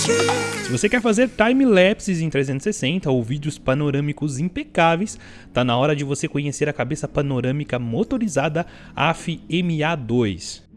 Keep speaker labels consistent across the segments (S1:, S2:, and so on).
S1: Se você quer fazer time-lapses em 360 ou vídeos panorâmicos impecáveis, tá na hora de você conhecer a cabeça panorâmica motorizada AF MA2.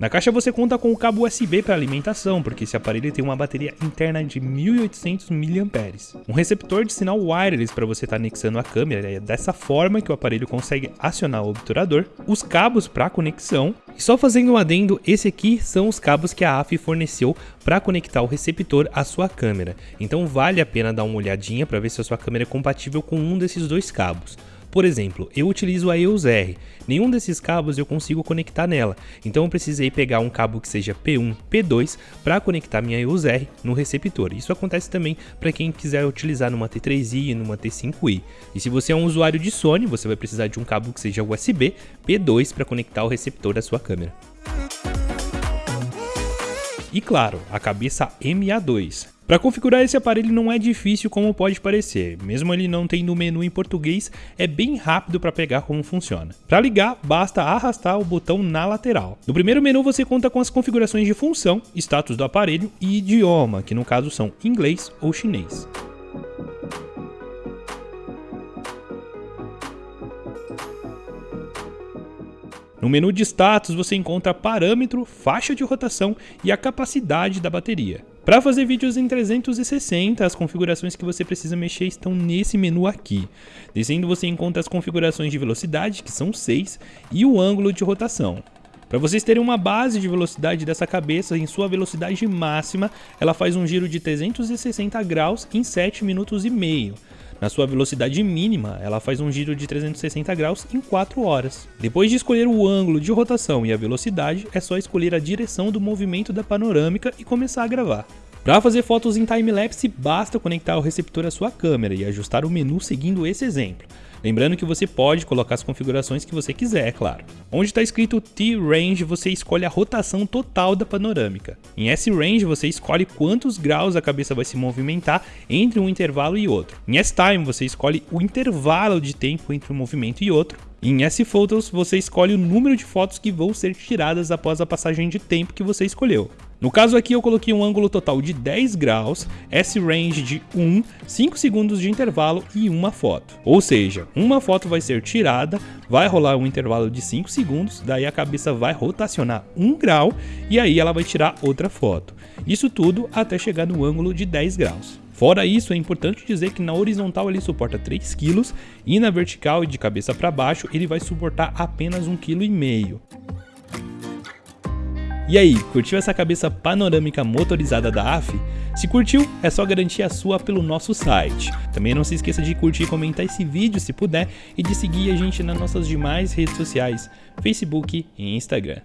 S1: Na caixa você conta com o cabo USB para alimentação, porque esse aparelho tem uma bateria interna de 1800 mAh. Um receptor de sinal wireless para você estar tá anexando a câmera, é dessa forma que o aparelho consegue acionar o obturador. Os cabos para conexão. E só fazendo um adendo, esse aqui são os cabos que a AF forneceu para conectar o receptor à sua câmera. Então vale a pena dar uma olhadinha para ver se a sua câmera é compatível com um desses dois cabos. Por exemplo, eu utilizo a EOS R, nenhum desses cabos eu consigo conectar nela, então eu precisei pegar um cabo que seja P1, P2 para conectar minha EOS R no receptor. Isso acontece também para quem quiser utilizar numa T3i e numa T5i. E se você é um usuário de Sony, você vai precisar de um cabo que seja USB P2 para conectar o receptor da sua câmera. E claro, a cabeça MA2. Para configurar esse aparelho não é difícil como pode parecer, mesmo ele não tendo o menu em português, é bem rápido para pegar como funciona. Para ligar, basta arrastar o botão na lateral. No primeiro menu você conta com as configurações de função, status do aparelho e idioma, que no caso são inglês ou chinês. No menu de status você encontra parâmetro, faixa de rotação e a capacidade da bateria. Para fazer vídeos em 360, as configurações que você precisa mexer estão nesse menu aqui. Descendo você encontra as configurações de velocidade, que são 6, e o ângulo de rotação. Para vocês terem uma base de velocidade dessa cabeça, em sua velocidade máxima, ela faz um giro de 360 graus em 7 minutos e meio. Na sua velocidade mínima, ela faz um giro de 360 graus em 4 horas. Depois de escolher o ângulo de rotação e a velocidade, é só escolher a direção do movimento da panorâmica e começar a gravar. Para fazer fotos em time-lapse, basta conectar o receptor à sua câmera e ajustar o menu seguindo esse exemplo. Lembrando que você pode colocar as configurações que você quiser, é claro. Onde está escrito T-Range, você escolhe a rotação total da panorâmica. Em S-Range, você escolhe quantos graus a cabeça vai se movimentar entre um intervalo e outro. Em S-Time, você escolhe o intervalo de tempo entre um movimento e outro. Em S-Photos, você escolhe o número de fotos que vão ser tiradas após a passagem de tempo que você escolheu. No caso aqui eu coloquei um ângulo total de 10 graus, S-range de 1, 5 segundos de intervalo e uma foto. Ou seja, uma foto vai ser tirada, vai rolar um intervalo de 5 segundos, daí a cabeça vai rotacionar 1 grau e aí ela vai tirar outra foto. Isso tudo até chegar no ângulo de 10 graus. Fora isso, é importante dizer que na horizontal ele suporta 3 kg e na vertical e de cabeça para baixo ele vai suportar apenas 1,5 kg. E aí, curtiu essa cabeça panorâmica motorizada da AF? Se curtiu, é só garantir a sua pelo nosso site. Também não se esqueça de curtir e comentar esse vídeo se puder e de seguir a gente nas nossas demais redes sociais, Facebook e Instagram.